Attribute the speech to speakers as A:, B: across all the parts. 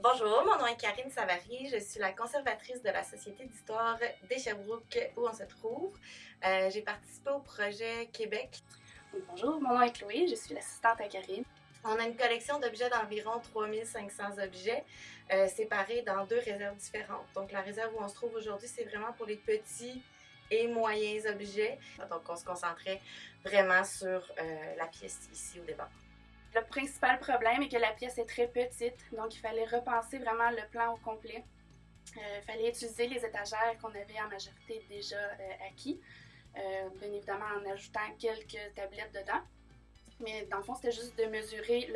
A: Bonjour, mon nom est Karine Savary, je suis la conservatrice de la Société d'histoire des Sherbrooke où on se trouve. Euh, J'ai participé au projet Québec.
B: Bonjour, mon nom est Chloé, je suis l'assistante à Karine.
A: On a une collection d'objets d'environ 3500 objets euh, séparés dans deux réserves différentes. Donc la réserve où on se trouve aujourd'hui, c'est vraiment pour les petits et moyens objets. Donc on se concentrait vraiment sur euh, la pièce ici au départ.
B: Le principal problème est que la pièce est très petite, donc il fallait repenser vraiment le plan au complet. Euh, il fallait utiliser les étagères qu'on avait en majorité déjà euh, acquis, euh, bien évidemment en ajoutant quelques tablettes dedans. Mais dans le fond, c'était juste de mesurer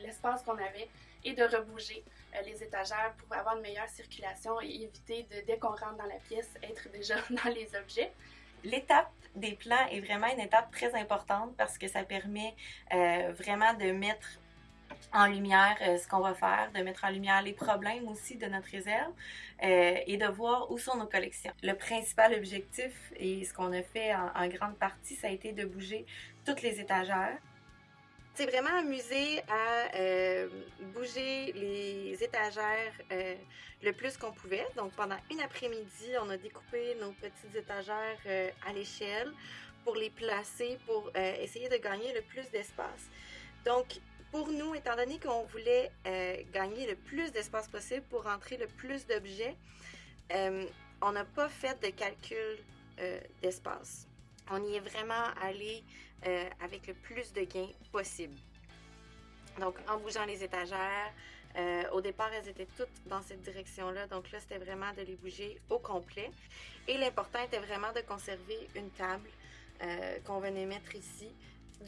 B: l'espace qu'on avait et de rebouger les étagères pour avoir une meilleure circulation et éviter de, dès qu'on rentre dans la pièce, être déjà dans les objets.
A: L'étape des plans est vraiment une étape très importante parce que ça permet euh, vraiment de mettre en lumière euh, ce qu'on va faire, de mettre en lumière les problèmes aussi de notre réserve euh, et de voir où sont nos collections. Le principal objectif et ce qu'on a fait en, en grande partie, ça a été de bouger toutes les étagères c'est vraiment amusé à euh, bouger les étagères euh, le plus qu'on pouvait. Donc pendant une après-midi, on a découpé nos petites étagères euh, à l'échelle pour les placer, pour essayer de gagner le plus d'espace. Donc pour nous, étant donné qu'on voulait gagner le plus d'espace possible pour rentrer le plus d'objets, on n'a pas fait de calcul d'espace. On y est vraiment allé euh, avec le plus de gains possible. Donc, en bougeant les étagères, euh, au départ, elles étaient toutes dans cette direction-là. Donc là, c'était vraiment de les bouger au complet. Et l'important était vraiment de conserver une table euh, qu'on venait mettre ici.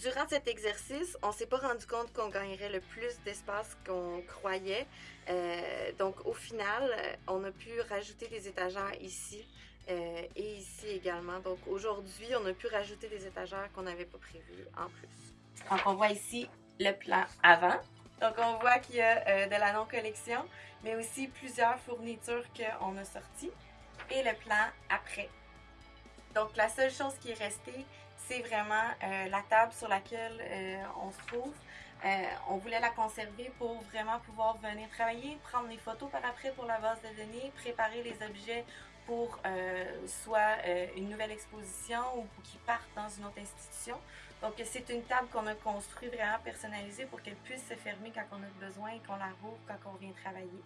A: Durant cet exercice, on s'est pas rendu compte qu'on gagnerait le plus d'espace qu'on croyait. donc au final, on a pu rajouter des étagères ici euh, et ici également. Donc aujourd'hui, on a pu rajouter des étagères qu'on n'avait pas prévues en plus. Donc on voit ici le plan avant. Donc on voit qu'il y a euh, de la non-collection, mais aussi plusieurs fournitures qu'on a sorties. Et le plan après. Donc la seule chose qui est restée, c'est vraiment euh, la table sur laquelle on se trouve. on voulait la conserver pour vraiment pouvoir venir travailler, prendre des photos par après pour la base de données, préparer les objets pour euh, soit euh, une nouvelle exposition ou pour qu'ils partent dans une autre institution. Donc, c'est une table qu'on a construite vraiment personnalisée pour qu'elle puisse se fermer quand on a besoin et qu'on la rouvre quand on vient travailler.